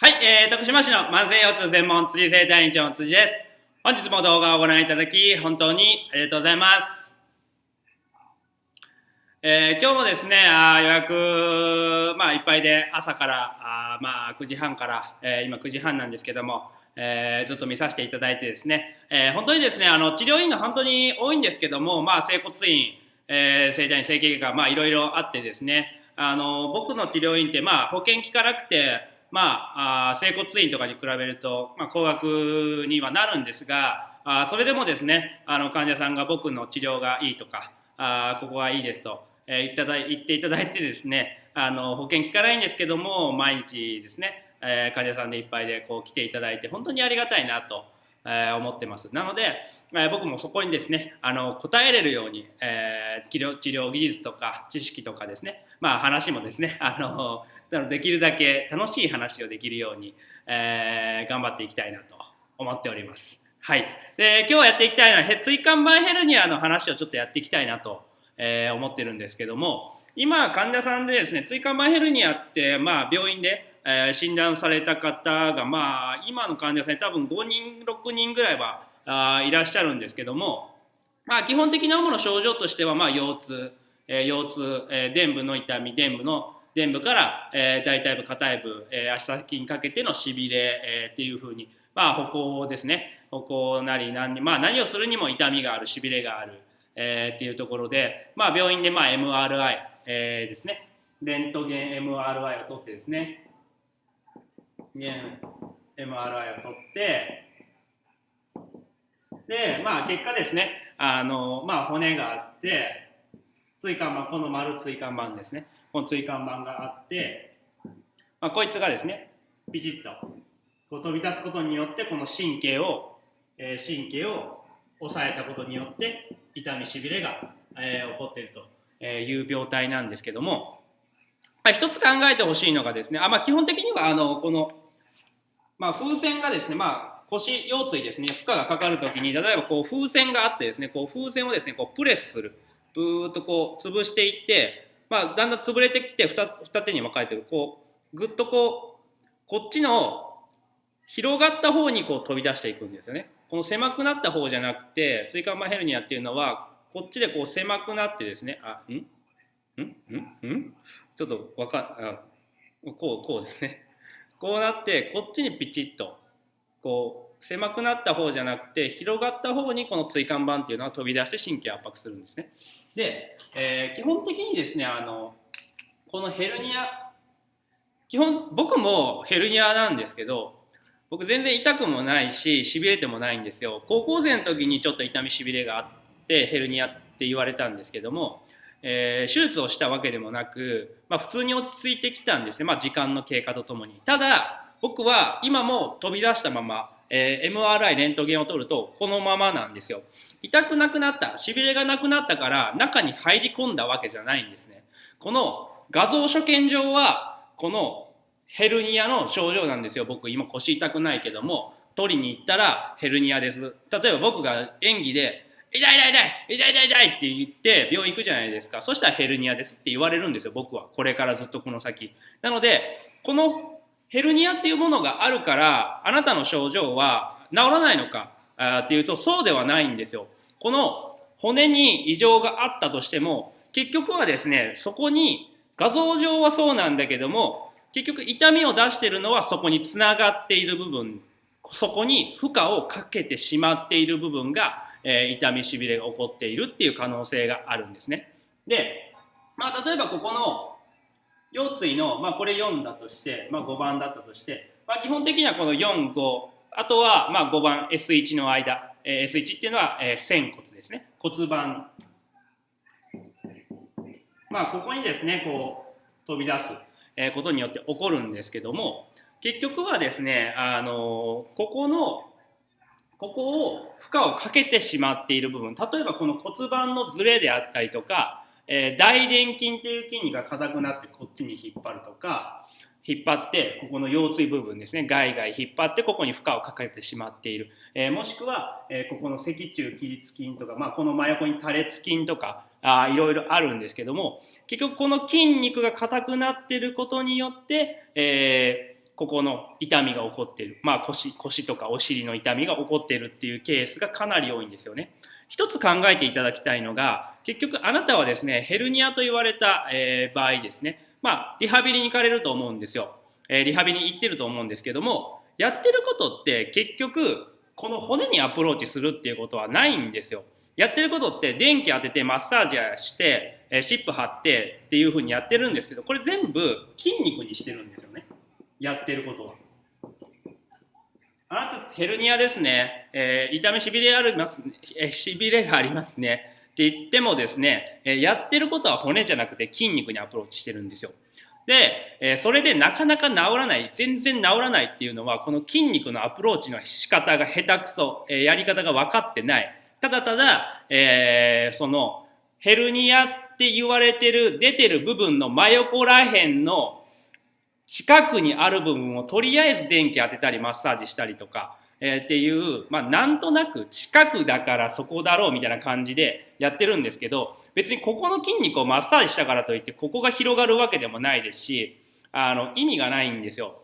はい、えー、徳島市の慢性腰痛専門辻生体院長の辻です。本日も動画をご覧いただき、本当にありがとうございます。えー、今日もですね、あ予約、まあ、いっぱいで朝からあ、まあ、9時半から、えー、今9時半なんですけども、えー、ずっと見させていただいてですね、えー、本当にですね、あの治療院が本当に多いんですけども、まあ、整骨院、えー、整体院、整形外科、まあ、いろいろあってですね、あの僕の治療院って、まあ、保険効かなくて、まあ、整骨院とかに比べると、まあ、高額にはなるんですが、あそれでもですね、あの患者さんが僕の治療がいいとか、あここがいいですと、えー、言っただ言っていただいてですね、あの保険効かないんですけども、毎日ですね、えー、患者さんでいっぱいでこう来ていただいて、本当にありがたいなと。えー、思ってます。なので、えー、僕もそこにですね、あの答えれるように、えー、治療治療技術とか知識とかですね、まあ話もですね、あのできるだけ楽しい話をできるように、えー、頑張っていきたいなと思っております。はい。で、今日やっていきたいのは、椎間板ヘルニアの話をちょっとやっていきたいなと、えー、思ってるんですけども、今、患者さんでですね、椎間板ヘルニアって、まあ、病院で、えー、診断された方が、まあ、今の患者さん多分5人、6人ぐらいはあいらっしゃるんですけども、まあ、基本的な主な症状としては、まあ、腰痛、えー、腰痛、えー、臀部の痛み、臀部の臀部から、えー、大腿部、下腿部、えー、足先にかけてのしびれ、えー、っていうふうに、まあ、歩行ですね。歩行なり何,、まあ、何をするにも痛みがある、しびれがある、えー、っていうところで、まあ、病院でまあ MRI、えー、ですね。レントゲン MRI を取ってですね。MRI を取って、で、まあ、結果ですね、あの、まあ、骨があって、椎間板、この丸椎間板ですね。この椎間板があって、まあ、こいつがですね、ピチッとこう飛び出すことによって、この神経を、えー、神経を抑えたことによって、痛みしびれが、えー、起こっているという病態なんですけども、まあ、一つ考えてほしいのがですね、あまあ、基本的にはあのこの、まあ、風船がですね、まあ、腰腰椎ですね、負荷がかかるときに、例えばこう風船があってですね、こう風船をですね、こうプレスする。ブーっとこう潰していって、まあ、だんだん潰れてきて二二手に分かれてる。こうぐっとこうこっちの広がった方にこう飛び出していくんですよね。この狭くなった方じゃなくて椎間板ヘルニアっていうのはこっちでこう狭くなってですねあん？ん？ん？ん？ちょっとわかあこうこうですね。こうなってこっちにピチッとこう狭くなった方じゃなくて広がった方にこの椎間板っていうのは飛び出して神経圧迫するんですね。で、えー、基本的にですねあのこのヘルニア基本僕もヘルニアなんですけど僕全然痛くもないししびれてもないんですよ。高校生の時にちょっと痛みしびれがあってヘルニアって言われたんですけども、えー、手術をしたわけでもなく、まあ、普通に落ち着いてきたんですね、まあ、時間の経過とともに。ただ僕は今も飛び出したままえー、MRI レントゲンを取るとこのままなんですよ。痛くなくなったしびれがなくなったから中に入り込んだわけじゃないんですね。この画像所見上はこのヘルニアの症状なんですよ。僕今腰痛くないけども取りに行ったらヘルニアです。例えば僕が演技で痛い痛い痛い痛い痛い痛いって言って病院行くじゃないですか。そしたらヘルニアですって言われるんですよ僕は。これからずっとこの先。なのでこのヘルニアっていうものがあるから、あなたの症状は治らないのかっていうと、そうではないんですよ。この骨に異常があったとしても、結局はですね、そこに画像上はそうなんだけども、結局痛みを出してるのはそこにつながっている部分、そこに負荷をかけてしまっている部分が、えー、痛みしびれが起こっているっていう可能性があるんですね。で、まあ例えばここの腰椎の、まあ、これ4だとして、まあ、5番だったとして、まあ、基本的にはこの4、5、あとはまあ5番 S1 の間、えー、S1 っていうのは、えー、仙骨ですね。骨盤。まあ、ここにですね、こう、飛び出す、えことによって起こるんですけども、結局はですね、あのここの、ここを負荷をかけてしまっている部分、例えばこの骨盤のズレであったりとか、えー、大臀筋っていう筋肉が硬くなってこっちに引っ張るとか、引っ張ってここの腰椎部分ですね外外引っ張ってここに負荷をかけてしまっている、えー、もしくは、えー、ここの脊柱起立筋とか、まあ、この真横に多裂筋とかあいろいろあるんですけども結局この筋肉が硬くなってることによって、えー、ここの痛みが起こっている、まあ腰、腰とかお尻の痛みが起こってるっていうケースがかなり多いんですよね。一つ考えていただきたいのが、結局あなたはですね、ヘルニアと言われた、えー、場合ですね、まあ、リハビリに行かれると思うんですよ。えー、リハビリに行ってると思うんですけども、やってることって結局、この骨にアプローチするっていうことはないんですよ。やってることって電気当ててマッサージして、えー、シップ貼ってっていうふうにやってるんですけど、これ全部筋肉にしてるんですよね。やってることは。あなたヘルニアですね、えー、痛みしびれあります、えー、しびれがありますねって言ってもですね、えー、やってることは骨じゃなくて筋肉にアプローチしてるんですよ。で、えー、それでなかなか治らない、全然治らないっていうのは、この筋肉のアプローチの仕方が下手くそ、えー、やり方が分かってない。ただただ、えー、その、ヘルニアって言われてる、出てる部分の真横ら辺の近くにある部分をとりあえず電気当てたりマッサージしたりとか、えー、っていう、まあなんとなく近くだからそこだろうみたいな感じでやってるんですけど、別にここの筋肉をマッサージしたからといってここが広がるわけでもないですし、あの意味がないんですよ。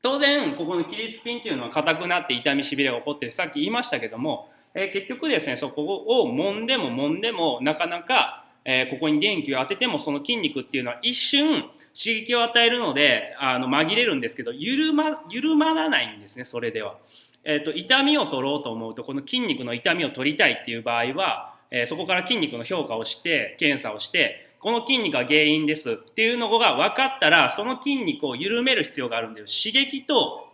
当然、ここの起立筋っていうのは硬くなって痛みしびれが起こってさっき言いましたけども、えー、結局ですね、そこを揉んでも揉んでもなかなかえー、ここに電気を当ててもその筋肉っていうのは一瞬刺激を与えるのであの紛れるんですけど緩ま緩まらないんですねそれでは。えーと、痛みを取ろうと思うとこの筋肉の痛みを取りたいっていう場合は、えー、そこから筋肉の評価をして検査をしてこの筋肉が原因ですっていうのが分かったらその筋肉を緩める必要があるんです刺激と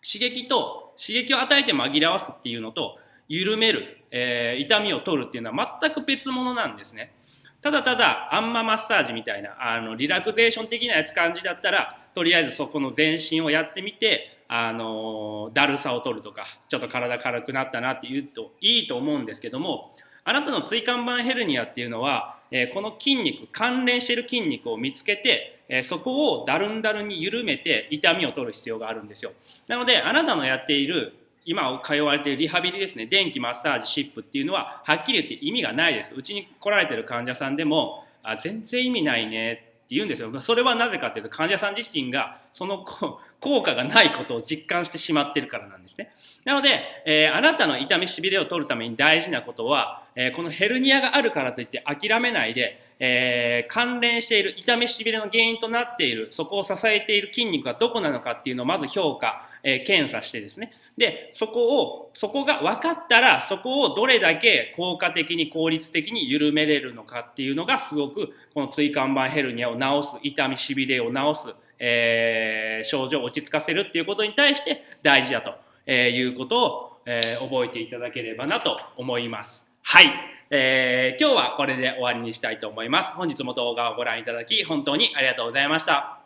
刺激と刺激を与えて紛らわすっていうのと緩める、えー、痛みを取るっていうのは全く別物なんですね。ただただあんまマッサージみたいなあのリラクゼーション的なやつ感じだったらとりあえずそこの全身をやってみてあのだるさを取るとかちょっと体軽くなったなって言うといいと思うんですけどもあなたの椎間板ヘルニアっていうのは、えー、この筋肉関連している筋肉を見つけて、えー、そこをだるんだるに緩めて痛みを取る必要があるんですよ。なのであなたのやっている今通われているリハビリですね、電気マッサージ、シップっていうのは、はっきり言って意味がないです。うちに来られてる患者さんでも、あ全然意味ないねって言うんですよ。それはなぜかっていうと、患者さん自身がその効果がないことを実感してしまってるからなんですね。なので、えー、あなたの痛みしびれを取るために大事なことは、えー、このヘルニアがあるからといって諦めないで、えー、関連している痛みしびれの原因となっている、そこを支えている筋肉がどこなのかっていうのをまず評価、え検査してですね。で、そこを、そこが分かったら、そこをどれだけ効果的に効率的に緩めれるのかっていうのがすごく、この椎間板ヘルニアを治す、痛みしびれを治す、えー、症状を落ち着かせるっていうことに対して大事だと、えいうことを、え、覚えていただければなと思います。はい。えー、今日はこれで終わりにしたいと思います。本日も動画をご覧いただき、本当にありがとうございました。